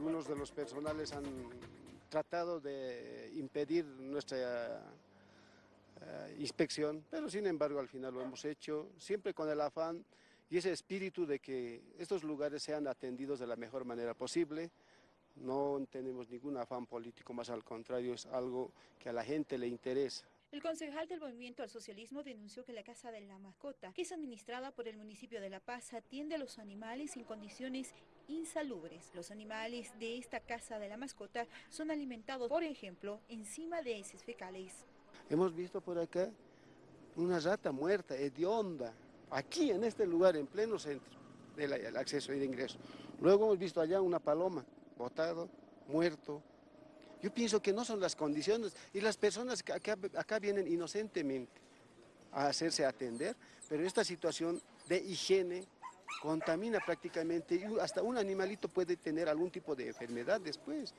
algunos de los personales han tratado de impedir nuestra eh, inspección, pero sin embargo al final lo hemos hecho, siempre con el afán y ese espíritu de que estos lugares sean atendidos de la mejor manera posible. No tenemos ningún afán político, más al contrario, es algo que a la gente le interesa. El concejal del Movimiento al Socialismo denunció que la Casa de la Mascota, que es administrada por el municipio de La Paz, atiende a los animales en condiciones insalubres. Los animales de esta Casa de la Mascota son alimentados, por ejemplo, encima de heces fecales. Hemos visto por acá una rata muerta, hedionda, aquí en este lugar, en pleno centro del acceso y de ingreso. Luego hemos visto allá una paloma, botado, muerto, yo pienso que no son las condiciones y las personas que acá, vienen inocentemente a hacerse atender, pero esta situación de higiene contamina prácticamente y hasta un animalito puede tener algún tipo de enfermedad después.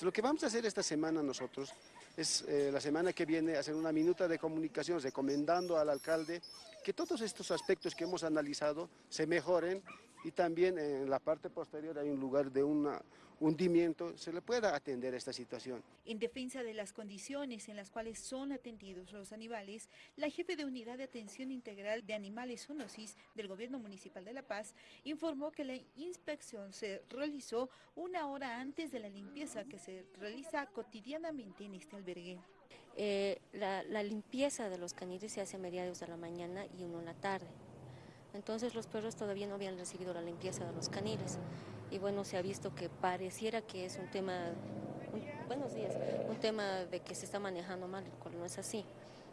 lo que vamos a hacer esta semana nosotros es eh, la semana que viene hacer una minuta de comunicación recomendando al alcalde que todos estos aspectos que hemos analizado se mejoren y también en la parte posterior hay un lugar de un hundimiento, se le pueda atender esta situación. En defensa de las condiciones en las cuales son atendidos los animales, la jefe de Unidad de Atención Integral de Animales Zoonosis del Gobierno Municipal de La Paz informó que la inspección se realizó una hora antes de la limpieza que se realiza cotidianamente en este albergue. Eh, la, la limpieza de los caniles se hace a mediados de la mañana y uno en la tarde. Entonces los perros todavía no habían recibido la limpieza de los caniles. Y bueno, se ha visto que pareciera que es un tema, buenos días, un tema de que se está manejando mal, el cual no es así.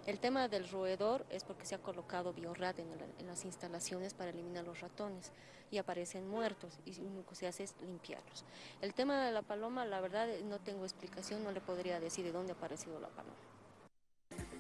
El tema del roedor es porque se ha colocado biorrat en, en, las instalaciones para eliminar los ratones y aparecen muertos y lo único que se hace es limpiarlos. El tema de la paloma, la verdad no tengo explicación, no le podría decir de dónde ha aparecido la paloma.